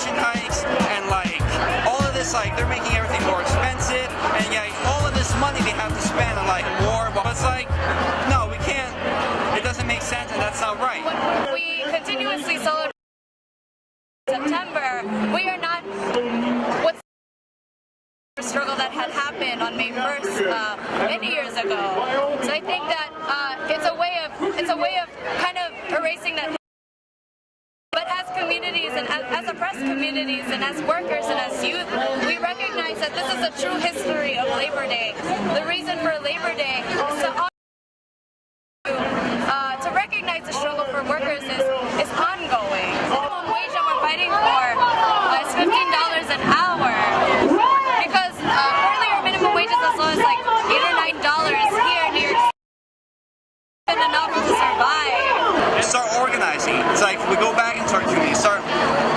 tuition hikes and like all of this like they're making everything more expensive and yeah all of this money they have to spend on like war but it's like no we can't. It doesn't make sense and that's not right. We continuously celebrate September. We are not what's the struggle that had happened on May 1st uh, many years ago. So I think that uh, it's a way of it's a way of kind of erasing that communities and as, oppressed communities and as workers and as youth, we recognize that this is a true history of Labor Day. The reason for Labor Day is to uh, to recognize the struggle for workers is, is ongoing. The minimum wage that we're fighting for organizing. It's like we go back into our community, start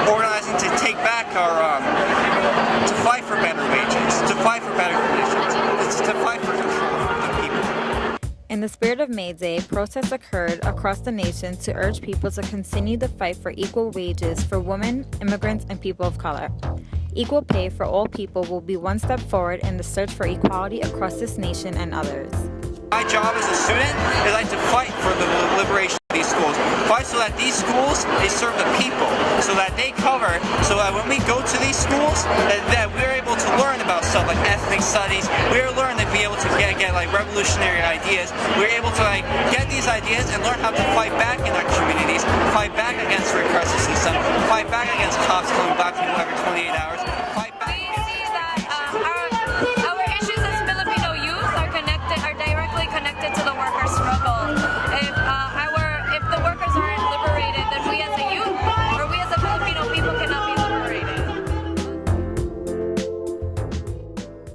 organizing to take back our, um, to fight for better wages, to fight for better conditions, it's to fight for control for the people. In the spirit of May Day, protests occurred across the nation to urge people to continue the fight for equal wages for women, immigrants, and people of color. Equal pay for all people will be one step forward in the search for equality across this nation and others. My job as a student is like to fight for the they serve the people, so that they cover, so that when we go to these schools, that, that we're able to learn about stuff like ethnic studies, we're learning to be able to get, get like revolutionary ideas, we're able to like get these ideas and learn how to fight back in our communities, fight back against repressive system, fight back against cops coming back people every 28 hours,